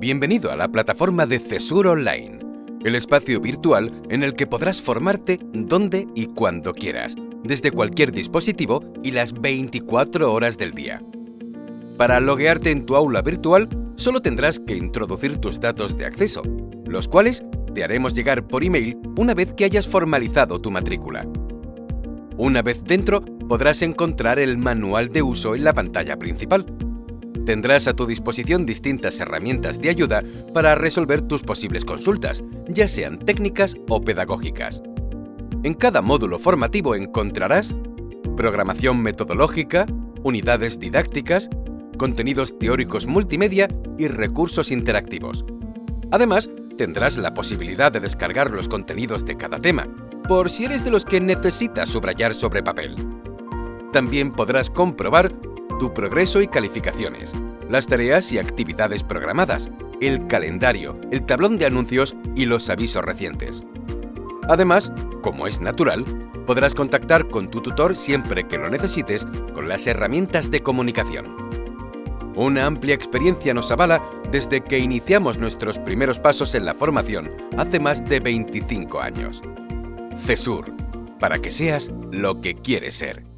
Bienvenido a la plataforma de CESUR Online, el espacio virtual en el que podrás formarte donde y cuando quieras, desde cualquier dispositivo y las 24 horas del día. Para loguearte en tu aula virtual, solo tendrás que introducir tus datos de acceso, los cuales te haremos llegar por email una vez que hayas formalizado tu matrícula. Una vez dentro, podrás encontrar el manual de uso en la pantalla principal, Tendrás a tu disposición distintas herramientas de ayuda para resolver tus posibles consultas, ya sean técnicas o pedagógicas. En cada módulo formativo encontrarás programación metodológica, unidades didácticas, contenidos teóricos multimedia y recursos interactivos. Además, tendrás la posibilidad de descargar los contenidos de cada tema, por si eres de los que necesitas subrayar sobre papel. También podrás comprobar tu progreso y calificaciones, las tareas y actividades programadas, el calendario, el tablón de anuncios y los avisos recientes. Además, como es natural, podrás contactar con tu tutor siempre que lo necesites con las herramientas de comunicación. Una amplia experiencia nos avala desde que iniciamos nuestros primeros pasos en la formación hace más de 25 años. CESUR, para que seas lo que quieres ser.